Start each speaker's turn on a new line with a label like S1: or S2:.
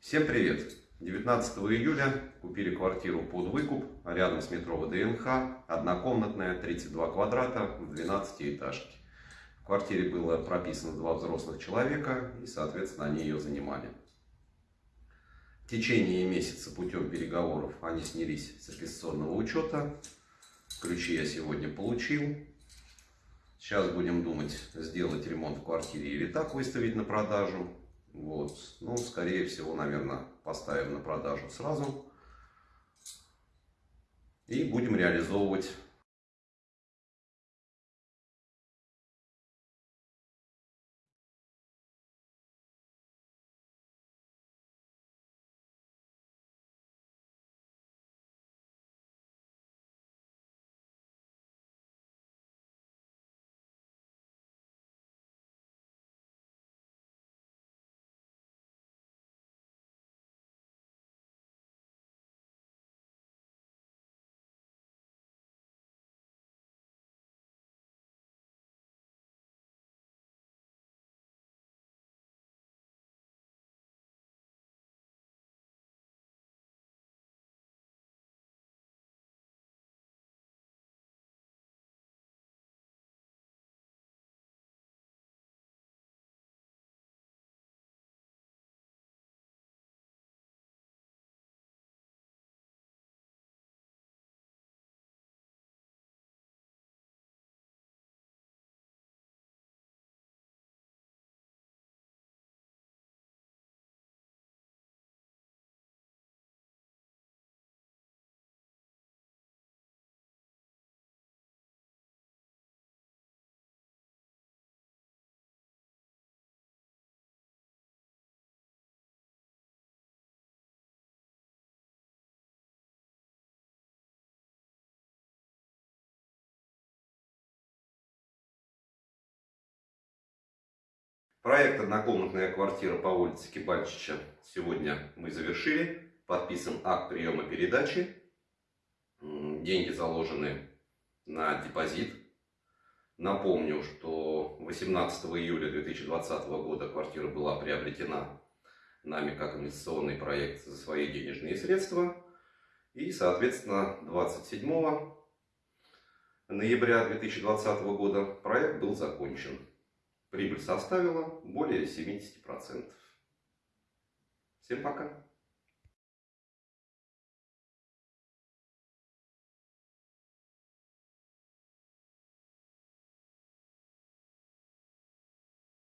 S1: Всем привет! 19 июля купили квартиру под выкуп рядом с метро ВДНХ, однокомнатная, 32 квадрата в 12 этажке. В квартире было прописано два взрослых человека и, соответственно, они ее занимали. В течение месяца путем переговоров они снялись с регистрационного учета. Ключи я сегодня получил. Сейчас будем думать, сделать ремонт в квартире или так выставить на продажу. Вот. Ну, скорее всего, наверное, поставим на продажу сразу. И будем реализовывать Проект «Однокомнатная квартира по улице Кибальчича» сегодня мы завершили. Подписан акт приема передачи. Деньги заложены на депозит. Напомню, что 18 июля 2020 года квартира была приобретена нами как инвестиционный проект за свои денежные средства. И, соответственно, 27 ноября 2020 года проект был закончен. Прибыль составила более 70%. Всем пока!